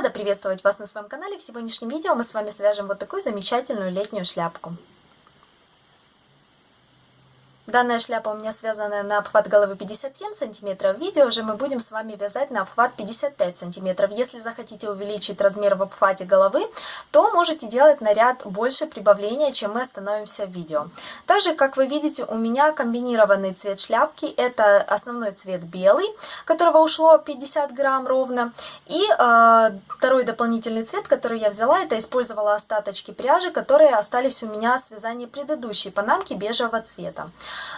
Рада приветствовать вас на своем канале. В сегодняшнем видео мы с вами свяжем вот такую замечательную летнюю шляпку. Данная шляпа у меня связана на обхват головы 57 сантиметров. Видео же мы будем с вами вязать на обхват 55 сантиметров. Если захотите увеличить размер в обхвате головы, то можете делать наряд больше прибавления, чем мы остановимся в видео. Также, как вы видите, у меня комбинированный цвет шляпки. Это основной цвет белый, которого ушло 50 грамм ровно. И э, второй дополнительный цвет, который я взяла, это использовала остаточки пряжи, которые остались у меня с вязания предыдущей панамки бежевого цвета.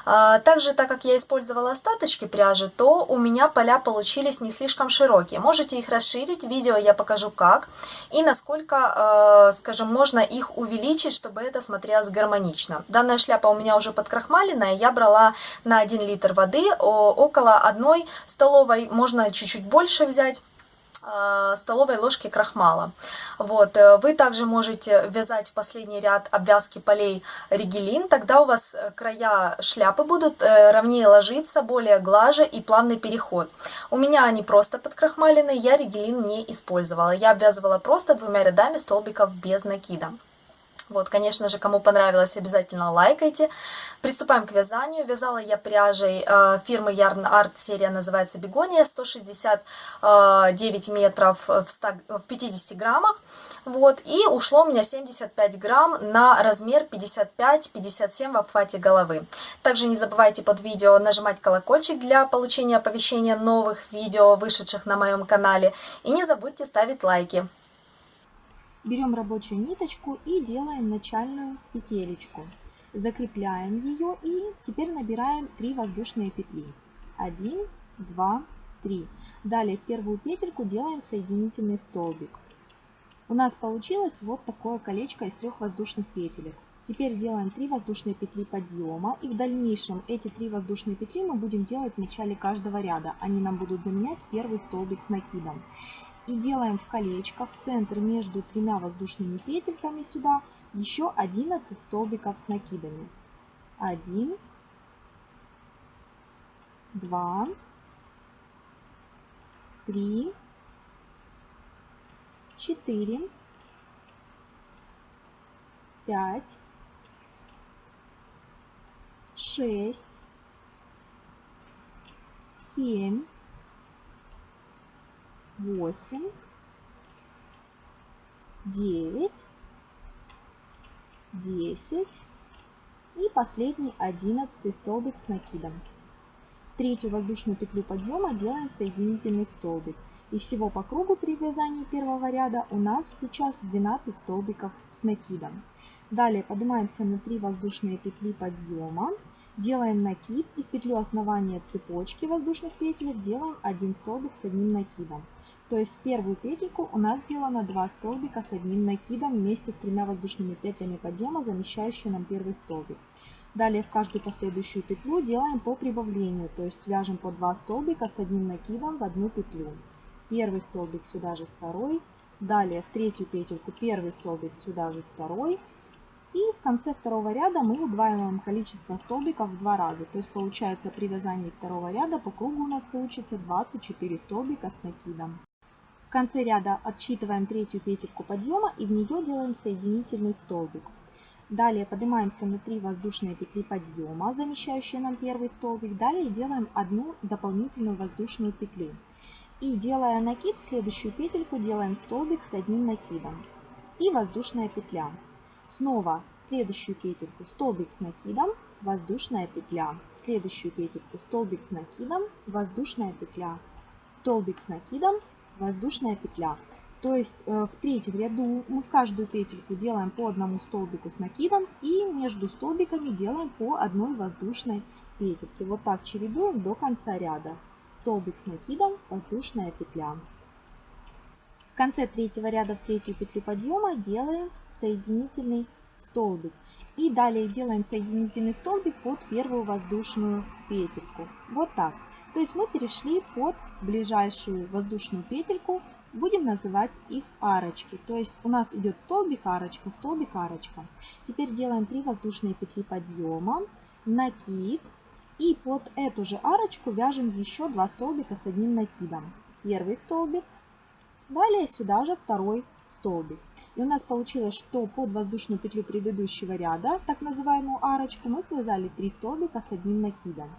А, также, так как я использовала остаточки пряжи, то у меня поля получились не слишком широкие. Можете их расширить, видео я покажу как и насколько, а, скажем, можно их увеличить, чтобы это смотрелось гармонично. Данная шляпа у меня уже подкрахмаленная, я брала на 1 литр воды около одной столовой, можно чуть-чуть больше взять столовой ложки крахмала. Вот. Э, вы также можете вязать в последний ряд обвязки полей ригелин, тогда у вас э, края шляпы будут ровнее ложиться, более глаже и плавный переход. У меня они просто подкрахмалены, я ригелин не использовала. Я обвязывала просто двумя рядами столбиков без накида. Вот, конечно же, кому понравилось, обязательно лайкайте. Приступаем к вязанию. Вязала я пряжей э, фирмы Yarn Art, серия называется Бегония, 169 метров в, 100, в 50 граммах. Вот, и ушло у меня 75 грамм на размер 55-57 в обхвате головы. Также не забывайте под видео нажимать колокольчик для получения оповещения новых видео, вышедших на моем канале. И не забудьте ставить лайки. Берем рабочую ниточку и делаем начальную петелечку. Закрепляем ее и теперь набираем 3 воздушные петли. 1, 2, 3. Далее в первую петельку делаем соединительный столбик. У нас получилось вот такое колечко из трех воздушных петелек. Теперь делаем 3 воздушные петли подъема и в дальнейшем эти 3 воздушные петли мы будем делать в начале каждого ряда. Они нам будут заменять первый столбик с накидом. И делаем в колечко в центр между тремя воздушными петельками сюда еще 11 столбиков с накидами. 1, 2, 3, 4, 5, 6, 7, восемь, девять, десять и последний одиннадцатый столбик с накидом. В третью воздушную петлю подъема делаем соединительный столбик. И всего по кругу при вязании первого ряда у нас сейчас 12 столбиков с накидом. Далее поднимаемся на 3 воздушные петли подъема Делаем накид и в петлю основания цепочки воздушных петель делаем один столбик с одним накидом. То есть первую петельку у нас сделано 2 столбика с одним накидом вместе с тремя воздушными петлями подъема, замещающие нам первый столбик. Далее в каждую последующую петлю делаем по прибавлению, то есть вяжем по 2 столбика с одним накидом в одну петлю. Первый столбик сюда же второй, далее в третью петельку первый столбик сюда же второй. И в конце второго ряда мы удваиваем количество столбиков в два раза. То есть получается при вязании второго ряда по кругу у нас получится 24 столбика с накидом. В конце ряда отсчитываем третью петельку подъема и в нее делаем соединительный столбик. Далее поднимаемся на 3 воздушные петли подъема, замещающие нам первый столбик. Далее делаем одну дополнительную воздушную петлю. И делая накид, следующую петельку делаем столбик с одним накидом. И воздушная петля. Снова следующую петельку столбик с накидом, воздушная петля. Следующую петельку столбик с накидом, воздушная петля. Столбик с накидом, воздушная петля. То есть э, в третьем ряду мы в каждую петельку делаем по одному столбику с накидом и между столбиками делаем по одной воздушной петельке. Вот так чередуем до конца ряда. Столбик с накидом, воздушная петля. В конце третьего ряда в третью петлю подъема делаем соединительный столбик. И далее делаем соединительный столбик под первую воздушную петельку. Вот так. То есть мы перешли под ближайшую воздушную петельку, будем называть их арочки. То есть у нас идет столбик, арочка, столбик, арочка. Теперь делаем 3 воздушные петли подъема, накид. И под эту же арочку вяжем еще 2 столбика с одним накидом. Первый столбик, далее сюда же второй столбик. И у нас получилось, что под воздушную петлю предыдущего ряда, так называемую арочку, мы связали 3 столбика с одним накидом.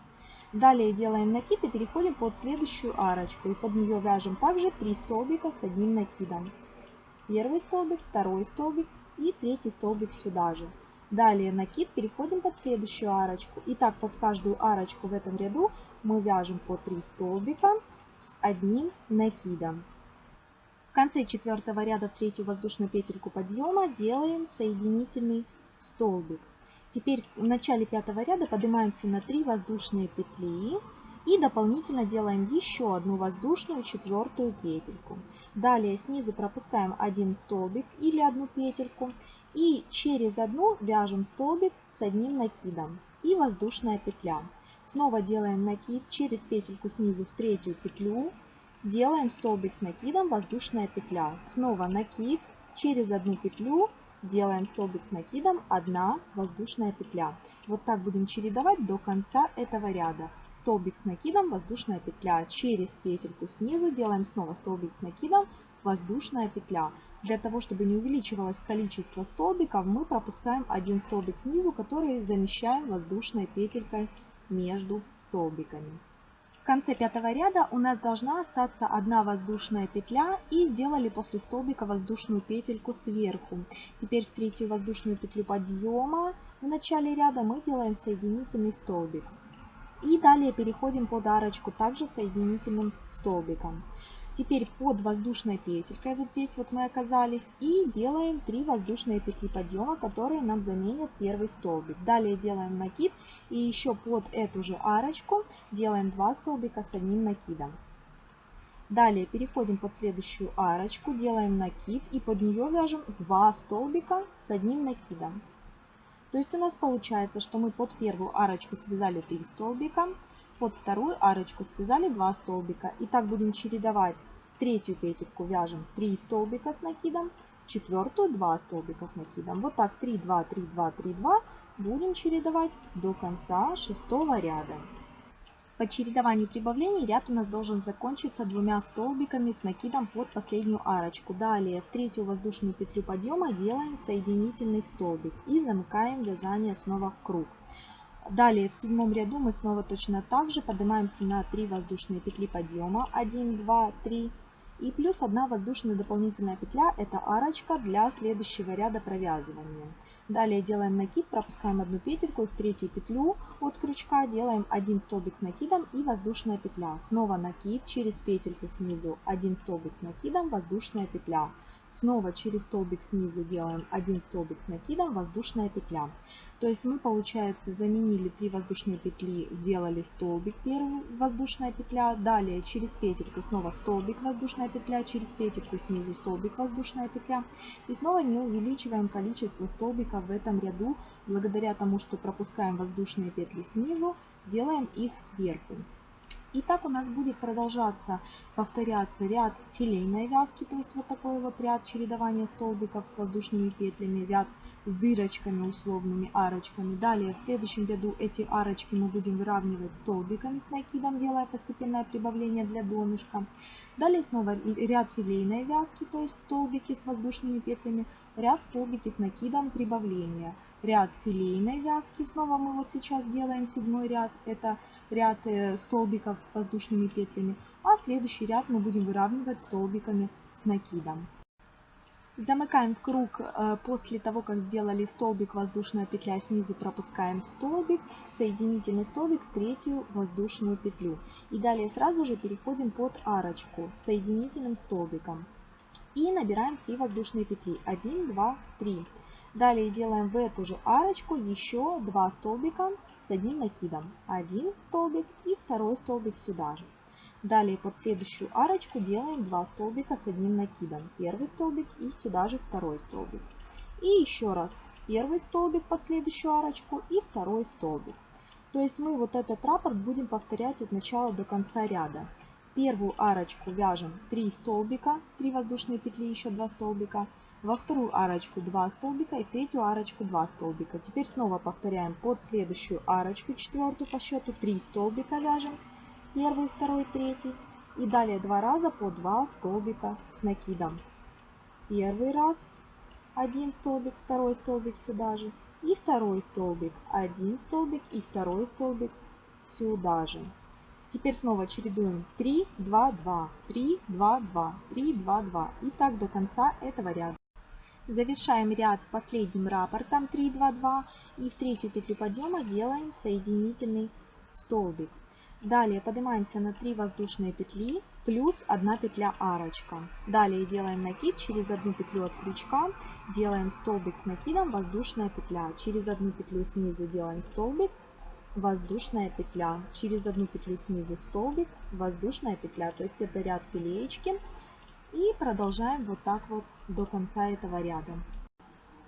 Далее делаем накид и переходим под следующую арочку. И под нее вяжем также 3 столбика с одним накидом. Первый столбик, второй столбик и третий столбик сюда же. Далее накид, переходим под следующую арочку. И так под каждую арочку в этом ряду мы вяжем по 3 столбика с одним накидом. В конце четвертого ряда в третью воздушную петельку подъема делаем соединительный столбик. Теперь в начале пятого ряда поднимаемся на 3 воздушные петли и дополнительно делаем еще одну воздушную четвертую петельку. Далее снизу пропускаем один столбик или одну петельку и через одну вяжем столбик с одним накидом и воздушная петля. Снова делаем накид через петельку снизу в третью петлю Делаем столбик с накидом, воздушная петля. Снова накид, через одну петлю делаем столбик с накидом, одна воздушная петля. Вот так будем чередовать до конца этого ряда. Столбик с накидом, воздушная петля. Через петельку снизу делаем снова столбик с накидом, воздушная петля. Для того, чтобы не увеличивалось количество столбиков, мы пропускаем один столбик снизу, который замещаем воздушной петелькой между столбиками. В конце пятого ряда у нас должна остаться одна воздушная петля и сделали после столбика воздушную петельку сверху. Теперь в третью воздушную петлю подъема в начале ряда мы делаем соединительный столбик. И далее переходим под арочку также соединительным столбиком. Теперь под воздушной петелькой, вот здесь вот мы оказались, и делаем 3 воздушные петли подъема, которые нам заменят первый столбик. Далее делаем накид и еще под эту же арочку делаем 2 столбика с одним накидом. Далее переходим под следующую арочку, делаем накид и под нее вяжем 2 столбика с одним накидом. То есть у нас получается, что мы под первую арочку связали 3 столбика, под вторую арочку связали 2 столбика. И так будем чередовать. Третью петельку вяжем 3 столбика с накидом, четвертую 2 столбика с накидом. Вот так 3, 2, 3, 2, 3, 2 будем чередовать до конца шестого ряда. По чередованию прибавлений ряд у нас должен закончиться двумя столбиками с накидом под последнюю арочку. Далее в третью воздушную петлю подъема делаем соединительный столбик и замыкаем вязание снова в круг. Далее в седьмом ряду мы снова точно так же поднимаемся на 3 воздушные петли подъема. 1, 2, 3. И плюс 1 воздушная дополнительная петля, это арочка для следующего ряда провязывания. Далее делаем накид, пропускаем одну петельку и в третью петлю от крючка делаем один столбик с накидом и воздушная петля. Снова накид, через петельку снизу один столбик с накидом, воздушная петля. Снова через столбик снизу делаем один столбик с накидом, воздушная петля. То есть мы, получается, заменили 3 воздушные петли, сделали столбик, первый воздушная петля, далее через петельку снова столбик, воздушная петля, через петельку снизу столбик, воздушная петля. И снова не увеличиваем количество столбиков в этом ряду, благодаря тому, что пропускаем воздушные петли снизу, делаем их сверху. И так у нас будет продолжаться, повторяться ряд филейной вязки, то есть вот такой вот ряд чередования столбиков с воздушными петлями, ряд с дырочками условными, арочками. Далее в следующем ряду эти арочки мы будем выравнивать столбиками с накидом, делая постепенное прибавление для донышка. Далее снова ряд филейной вязки, то есть столбики с воздушными петлями, ряд столбики с накидом прибавления. Ряд филейной вязки, снова мы вот сейчас делаем седьмой ряд, это ряд э, столбиков с воздушными петлями, а следующий ряд мы будем выравнивать столбиками с накидом. Замыкаем круг э, после того, как сделали столбик, воздушная петля, снизу пропускаем столбик, соединительный столбик в третью воздушную петлю. И далее сразу же переходим под арочку соединительным столбиком. И набираем 3 воздушные петли. 1, 2, 3. Далее делаем в эту же арочку еще 2 столбика с одним накидом. Один столбик и второй столбик сюда же. Далее под следующую арочку делаем 2 столбика с одним накидом. Первый столбик и сюда же второй столбик. И еще раз первый столбик под следующую арочку и второй столбик. То есть мы вот этот раппорт будем повторять от начала до конца ряда. Первую арочку вяжем 3 столбика, 3 воздушные петли, еще 2 столбика во вторую арочку 2 столбика и третью арочку 2 столбика. Теперь снова повторяем под следующую арочку, четвертую по счету, 3 столбика вяжем, первый, второй, третий. И далее два раза по 2 столбика с накидом. Первый раз один столбик, второй столбик сюда же. И второй столбик, один столбик и второй столбик сюда же. Теперь снова чередуем 3, 2, 2, 3, 2, 2, 3, 2, 2. И так до конца этого ряда. Завершаем ряд последним раппортом 3, 2, 2. И в третью петлю подъема делаем соединительный столбик. Далее поднимаемся на 3 воздушные петли плюс 1 петля арочка. Далее делаем накид через одну петлю от крючка, делаем столбик с накидом, воздушная петля. Через одну петлю снизу делаем столбик, воздушная петля. Через одну петлю снизу столбик, воздушная петля. То есть это ряд пелеечки. И продолжаем вот так вот до конца этого ряда.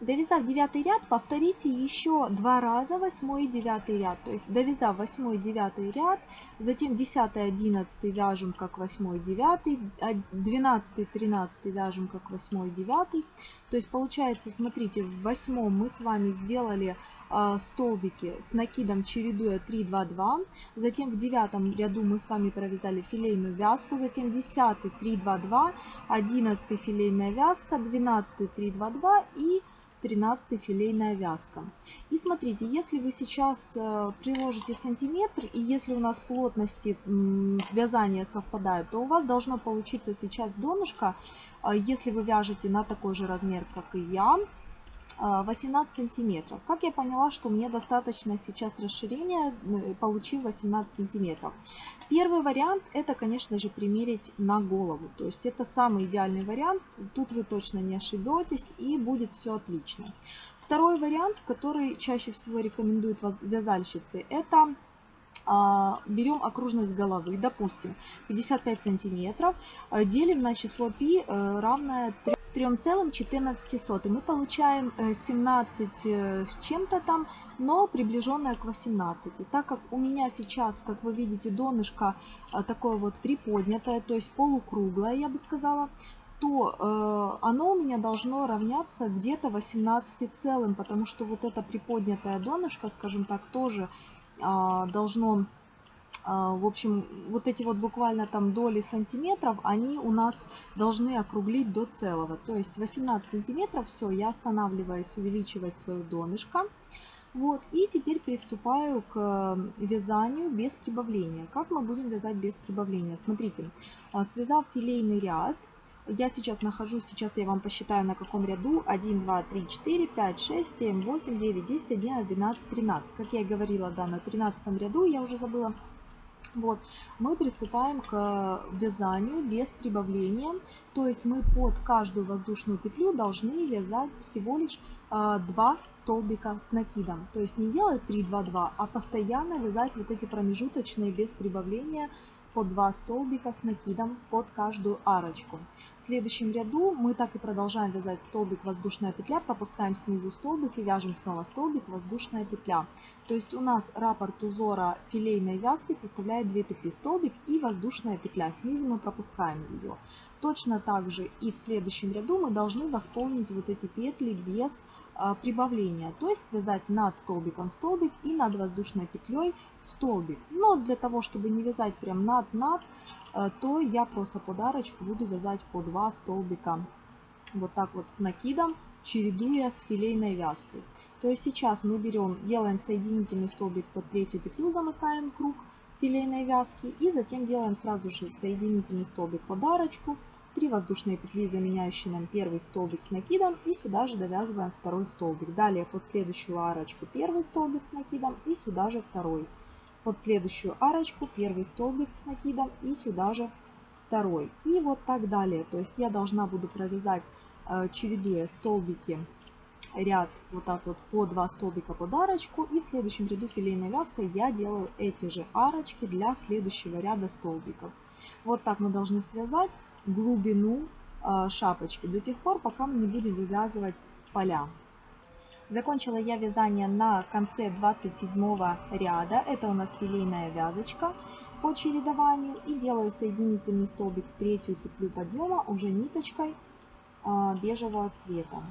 Довязав девятый ряд, повторите еще два раза восьмой и девятый ряд. То есть довязав восьмой и девятый ряд, затем десятый, одиннадцатый вяжем как восьмой девятый, двенадцатый, тринадцатый вяжем как восьмой девятый. То есть получается, смотрите, в восьмом мы с вами сделали э, столбики с накидом чередуя 3, 2, 2. Затем в девятом ряду мы с вами провязали филейную вязку. Затем десятый 3, 2, 2. Одиннадцатый филейная вязка. Двенадцатый 3, 2, 2. И 13 филейная вязка. И смотрите, если вы сейчас э, приложите сантиметр, и если у нас плотности вязания совпадают, то у вас должно получиться сейчас донышко, э, если вы вяжете на такой же размер, как и я, 18 а, сантиметров. Как я поняла, что мне достаточно сейчас расширения, э, получив 18 сантиметров. Первый вариант это, конечно же, примерить на голову. То есть это самый идеальный вариант. Тут вы точно не ошибетесь и будет все отлично. Второй вариант, который чаще всего рекомендуют вязальщицы, это а, берем окружность головы, допустим, 55 сантиметров, а, делим на число π э, равное 3,14. Мы получаем 17 э, э, с чем-то там, но приближенное к 18. Так как у меня сейчас, как вы видите, донышко такое вот приподнятое, то есть полукруглое, я бы сказала, то э, оно у меня должно равняться где-то 18 целым, потому что вот это приподнятое донышко, скажем так, тоже а, должно, в общем, вот эти вот буквально там доли сантиметров, они у нас должны округлить до целого. То есть 18 сантиметров, все, я останавливаюсь увеличивать свое донышко. Вот, и теперь приступаю к вязанию без прибавления. Как мы будем вязать без прибавления? Смотрите, а, связав филейный ряд, я сейчас нахожусь, сейчас я вам посчитаю на каком ряду. 1, 2, 3, 4, 5, 6, 7, 8, 9, 10, 11, 12, 13. Как я и говорила, да, на 13 ряду, я уже забыла. Вот, мы приступаем к вязанию без прибавления. То есть мы под каждую воздушную петлю должны вязать всего лишь э, 2 столбика с накидом. То есть не делать 3, 2, 2, а постоянно вязать вот эти промежуточные без прибавления по 2 столбика с накидом под каждую арочку. В следующем ряду мы так и продолжаем вязать столбик воздушная петля, пропускаем снизу столбик и вяжем снова столбик воздушная петля. То есть у нас раппорт узора филейной вязки составляет 2 петли столбик и воздушная петля. Снизу мы пропускаем ее. Точно так же и в следующем ряду мы должны восполнить вот эти петли без прибавления, то есть связать над столбиком столбик и над воздушной петлей столбик. Но для того, чтобы не вязать прям над-над, э, то я просто подарочку буду вязать по 2 столбика вот так вот с накидом, чередуя с филейной вязкой. То есть сейчас мы берем, делаем соединительный столбик под третью петлю, замыкаем круг филейной вязки и затем делаем сразу же соединительный столбик подарочку 3 воздушные петли, заменяющие нам первый столбик с накидом, и сюда же довязываем второй столбик. Далее под следующую арочку первый столбик с накидом и сюда же второй. Под следующую арочку первый столбик с накидом и сюда же второй. И вот так далее. То есть я должна буду провязать, э, чередуя столбики, ряд вот так вот по 2 столбика под арочку. И в следующем ряду филейной вязкой я делаю эти же арочки для следующего ряда столбиков. Вот так мы должны связать глубину а, шапочки до тех пор, пока мы не будем вывязывать поля. Закончила я вязание на конце 27 ряда. Это у нас филейная вязочка по чередованию. И делаю соединительный столбик в третью петлю подъема уже ниточкой а, бежевого цвета.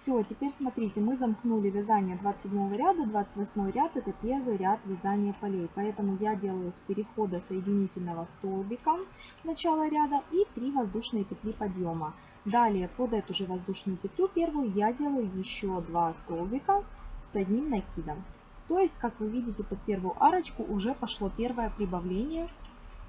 Все, теперь смотрите, мы замкнули вязание 27 ряда, 28 ряд это первый ряд вязания полей. Поэтому я делаю с перехода соединительного столбика начала ряда и 3 воздушные петли подъема. Далее под эту же воздушную петлю первую я делаю еще 2 столбика с одним накидом. То есть, как вы видите, под первую арочку уже пошло первое прибавление.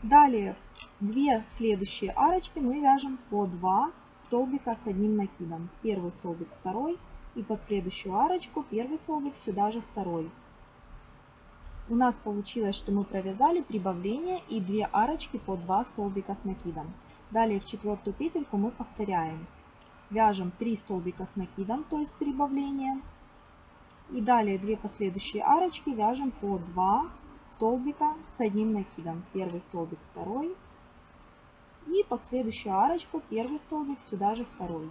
Далее, две следующие арочки мы вяжем по 2 столбика с одним накидом. Первый столбик, второй. И под следующую арочку первый столбик, сюда же второй. У нас получилось, что мы провязали прибавление и две арочки по 2 столбика с накидом. Далее в четвертую петельку мы повторяем. Вяжем 3 столбика с накидом, то есть прибавление. И далее две последующие арочки вяжем по 2 столбика с одним накидом. Первый столбик, второй, и под следующую арочку первый столбик, сюда же второй.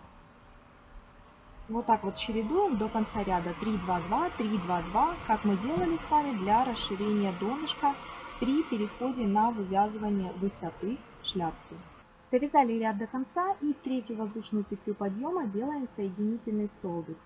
Вот так вот чередуем до конца ряда 3, 2, 2, 3, 2, 2, как мы делали с вами для расширения донышка при переходе на вывязывание высоты шляпки. Довязали ряд до конца и в третью воздушную петлю подъема делаем соединительный столбик.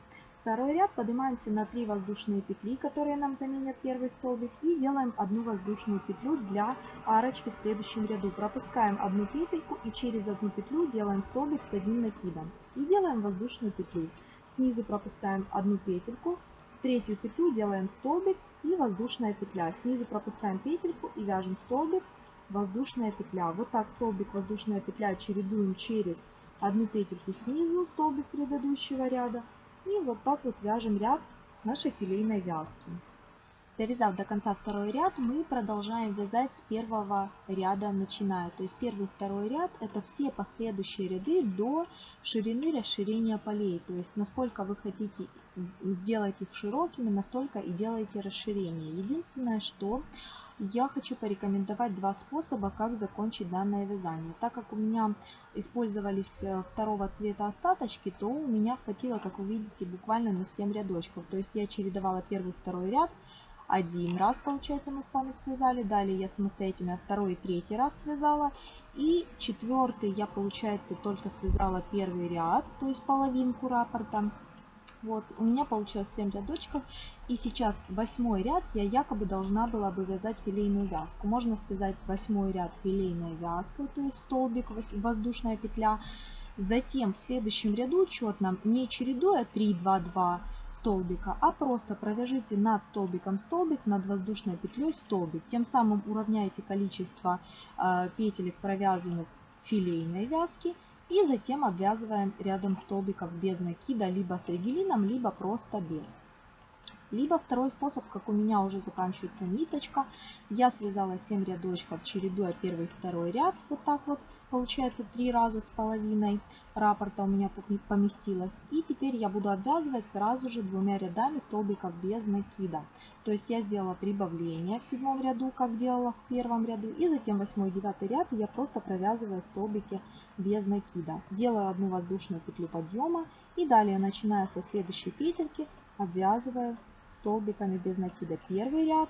Второй ряд поднимаемся на 3 воздушные петли, которые нам заменят первый столбик. И делаем одну воздушную петлю для арочки в следующем ряду. Пропускаем одну петельку и через одну петлю делаем столбик с одним накидом. И делаем воздушную петлю. Снизу пропускаем одну петельку, в третью петлю делаем столбик и воздушная петля. Снизу пропускаем петельку и вяжем столбик, воздушная петля. Вот так столбик, воздушная петля чередуем через одну петельку снизу, столбик предыдущего ряда, и вот так вот вяжем ряд нашей филейной вязки. Довязав до конца второй ряд, мы продолжаем вязать с первого ряда начиная. То есть первый второй ряд это все последующие ряды до ширины расширения полей. То есть насколько вы хотите сделать их широкими, настолько и делайте расширение. Единственное, что я хочу порекомендовать два способа, как закончить данное вязание. Так как у меня использовались э, второго цвета остаточки, то у меня хватило, как вы видите, буквально на 7 рядочков. То есть я чередовала первый второй ряд, один раз, получается, мы с вами связали. Далее я самостоятельно второй и третий раз связала. И четвертый я, получается, только связала первый ряд, то есть половинку раппорта. Вот, у меня получилось 7 рядочков. И сейчас восьмой ряд я якобы должна была бы вязать филейную вязку. Можно связать восьмой ряд филейной вязкой, то есть столбик, воздушная петля. Затем в следующем ряду четно, не чередуя 3, 2, 2 столбика, а просто провяжите над столбиком столбик, над воздушной петлей столбик. Тем самым уравняете количество э, петелек провязанных филейной вязки и затем обвязываем рядом столбиков без накида, либо с ригелином, либо просто без. Либо второй способ, как у меня уже заканчивается ниточка. Я связала 7 рядочков, чередуя первый и второй ряд. Вот так вот получается 3 раза с половиной раппорта у меня поместилось. И теперь я буду обвязывать сразу же двумя рядами столбиков без накида. То есть я сделала прибавление в седьмом ряду, как делала в первом ряду. И затем восьмой и девятый ряд я просто провязываю столбики без накида. Делаю одну воздушную петлю подъема. И далее, начиная со следующей петельки, обвязываю столбиками без накида первый ряд.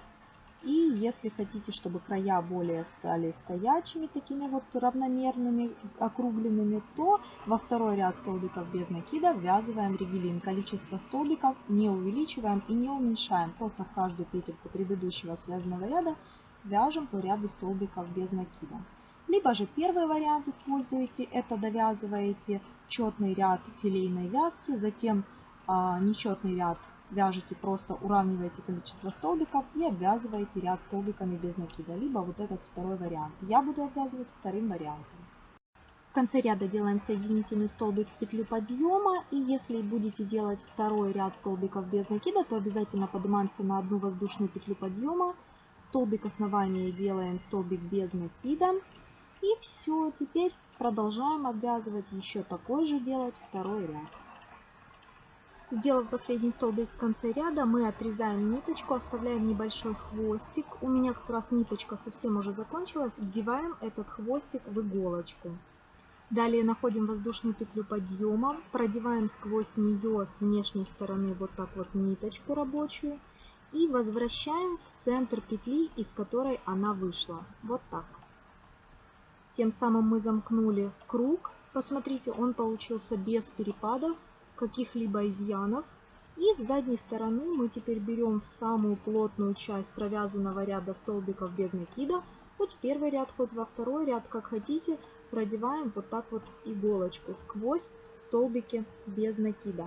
И если хотите, чтобы края более стали стоячими, такими вот равномерными, округленными, то во второй ряд столбиков без накида ввязываем ригелин. Количество столбиков не увеличиваем и не уменьшаем. Просто в каждую петельку предыдущего связанного ряда вяжем по ряду столбиков без накида. Либо же первый вариант используете, это довязываете четный ряд филейной вязки, затем а, нечетный ряд вяжете просто, уравниваете количество столбиков и обвязываете ряд столбиками без накида, либо вот этот второй вариант. Я буду обвязывать вторым вариантом. В конце ряда делаем соединительный столбик в петлю подъема. И если будете делать второй ряд столбиков без накида, то обязательно поднимаемся на одну воздушную петлю подъема. Столбик основания делаем столбик без накида. И все, теперь продолжаем обвязывать еще такой же делать второй ряд. Сделав последний столбик в конце ряда, мы отрезаем ниточку, оставляем небольшой хвостик. У меня как раз ниточка совсем уже закончилась. Вдеваем этот хвостик в иголочку. Далее находим воздушную петлю подъема, продеваем сквозь нее с внешней стороны вот так вот ниточку рабочую и возвращаем в центр петли, из которой она вышла. Вот так. Тем самым мы замкнули круг. Посмотрите, он получился без перепадов каких-либо изъянов. И с задней стороны мы теперь берем в самую плотную часть провязанного ряда столбиков без накида, хоть в первый ряд, хоть во второй ряд, как хотите, продеваем вот так вот иголочку сквозь столбики без накида.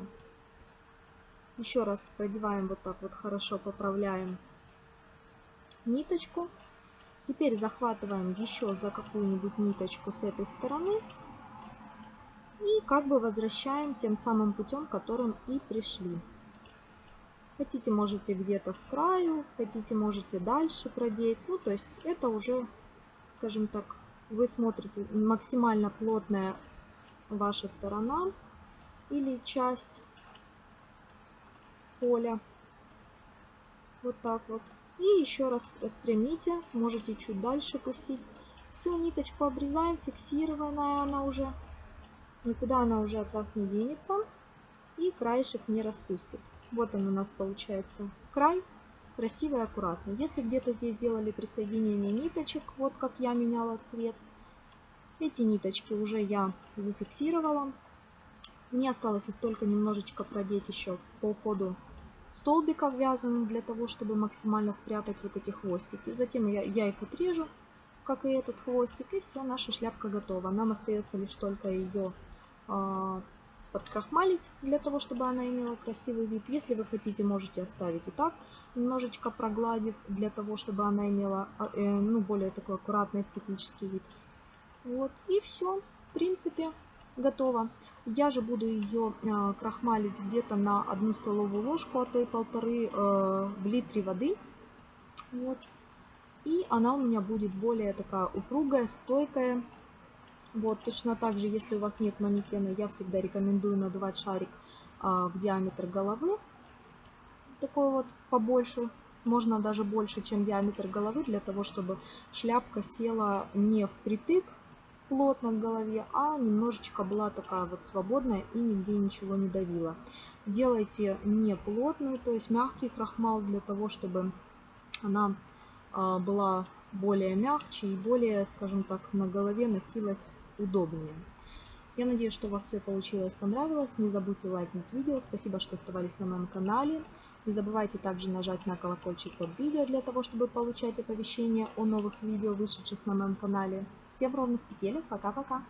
Еще раз продеваем вот так вот хорошо, поправляем ниточку. Теперь захватываем еще за какую-нибудь ниточку с этой стороны и как бы возвращаем тем самым путем, которым и пришли. Хотите, можете где-то с краю, хотите, можете дальше продеть. Ну, то есть это уже, скажем так, вы смотрите максимально плотная ваша сторона или часть поля. Вот так вот. И еще раз распрямите, можете чуть дальше пустить. Всю ниточку обрезаем, фиксированная она уже. Никуда она уже от вас не денется. И краешек не распустит. Вот он у нас получается край. Красиво и аккуратно. Если где-то здесь делали присоединение ниточек, вот как я меняла цвет, эти ниточки уже я зафиксировала. Мне осталось их только немножечко продеть еще по ходу столбиков вязаным для того, чтобы максимально спрятать вот эти хвостики. Затем я, я их отрежу, как и этот хвостик, и все, наша шляпка готова. Нам остается лишь только ее подкрахмалить, для того, чтобы она имела красивый вид. Если вы хотите, можете оставить и так, немножечко прогладив, для того, чтобы она имела а, э, ну, более такой аккуратный эстетический вид. Вот, и все, в принципе, готово. Я же буду ее э, крахмалить где-то на одну столовую ложку, а то и полторы э, в литре воды. Вот. И она у меня будет более такая упругая, стойкая. Вот, точно так же, если у вас нет манекена, я всегда рекомендую надувать шарик э, в диаметр головы. Такой вот побольше, можно даже больше, чем диаметр головы, для того, чтобы шляпка села не впритык, плотно в голове, а немножечко была такая вот свободная и нигде ничего не давила. Делайте не плотную, то есть мягкий крахмал для того, чтобы она а, была более мягче и более, скажем так, на голове носилась удобнее. Я надеюсь, что у вас все получилось, понравилось. Не забудьте лайкнуть видео. Спасибо, что оставались на моем канале. Не забывайте также нажать на колокольчик под видео для того, чтобы получать оповещения о новых видео, вышедших на моем канале. Всем ровных петелек. Пока-пока.